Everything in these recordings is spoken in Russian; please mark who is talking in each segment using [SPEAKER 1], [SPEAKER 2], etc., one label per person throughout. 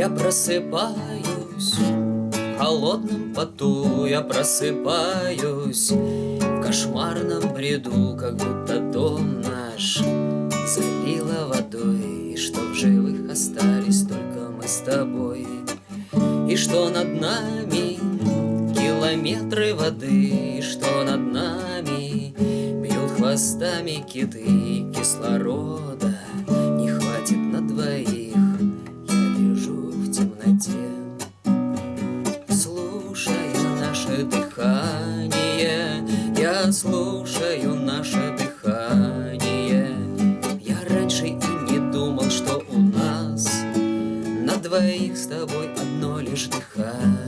[SPEAKER 1] Я просыпаюсь. В холодном поту Я просыпаюсь. В кошмарном бреду Как будто дом наш залило водой. И что в живых остались только мы с тобой. И что над нами километры воды. И что над нами бьют хвостами киты Кислорода дыхание. Я слушаю наше дыхание. Я раньше и не думал, что у нас На двоих с тобой одно лишь дыхание.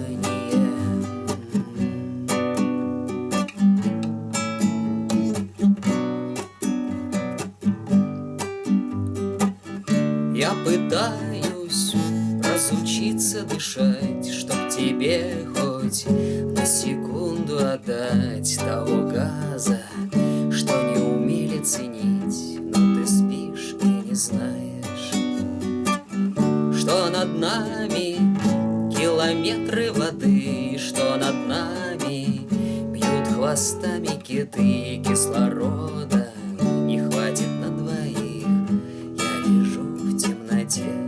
[SPEAKER 1] Я пытаюсь разучиться дышать, Чтоб тебе хоть на секунду отдать Того газа, что не умели ценить, Но ты спишь и не знаешь, Что над нами километры воды, Что над нами бьют хвостами киты Кислорода. Не хватит на двоих, Я лежу в темноте